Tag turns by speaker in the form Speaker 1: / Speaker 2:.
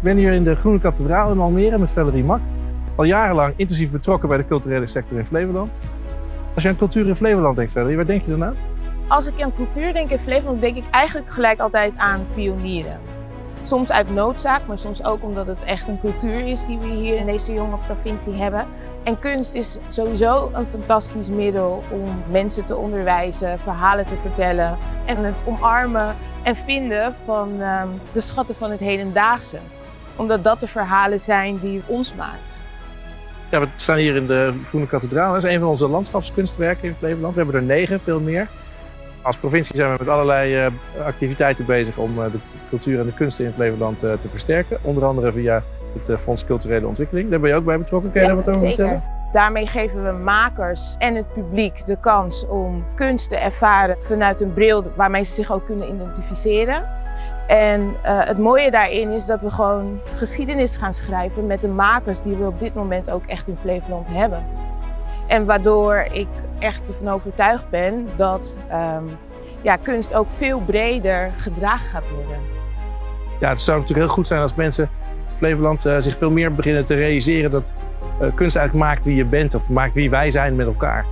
Speaker 1: Ik ben hier in de Groene Kathedraal in Almere met Valerie Mak. Al jarenlang intensief betrokken bij de culturele sector in Flevoland. Als je aan cultuur in Flevoland denkt, Valerie, waar denk je dan aan?
Speaker 2: Als ik aan cultuur denk in Flevoland, denk ik eigenlijk gelijk altijd aan pionieren. Soms uit noodzaak, maar soms ook omdat het echt een cultuur is die we hier in deze jonge provincie hebben. En kunst is sowieso een fantastisch middel om mensen te onderwijzen, verhalen te vertellen en het omarmen en vinden van um, de schatten van het hedendaagse. Omdat dat de verhalen zijn die ons maakt.
Speaker 1: Ja, we staan hier in de Groene Kathedraal. Dat is een van onze landschapskunstwerken in Flevoland. We hebben er negen, veel meer. Als provincie zijn we met allerlei uh, activiteiten bezig om uh, de cultuur en de kunsten in Flevoland uh, te versterken. Onder andere via het Fonds Culturele Ontwikkeling. Daar ben je ook bij betrokken. Kun je
Speaker 2: ja,
Speaker 1: daar wat over
Speaker 2: zeker.
Speaker 1: vertellen?
Speaker 2: Daarmee geven we makers en het publiek de kans om kunst te ervaren vanuit een bril waarmee ze zich ook kunnen identificeren. En uh, het mooie daarin is dat we gewoon geschiedenis gaan schrijven met de makers die we op dit moment ook echt in Flevoland hebben. En waardoor ik echt ervan overtuigd ben dat um, ja, kunst ook veel breder gedragen gaat worden.
Speaker 1: Ja, het zou natuurlijk heel goed zijn als mensen in Flevoland uh, zich veel meer beginnen te realiseren dat uh, kunst eigenlijk maakt wie je bent of maakt wie wij zijn met elkaar.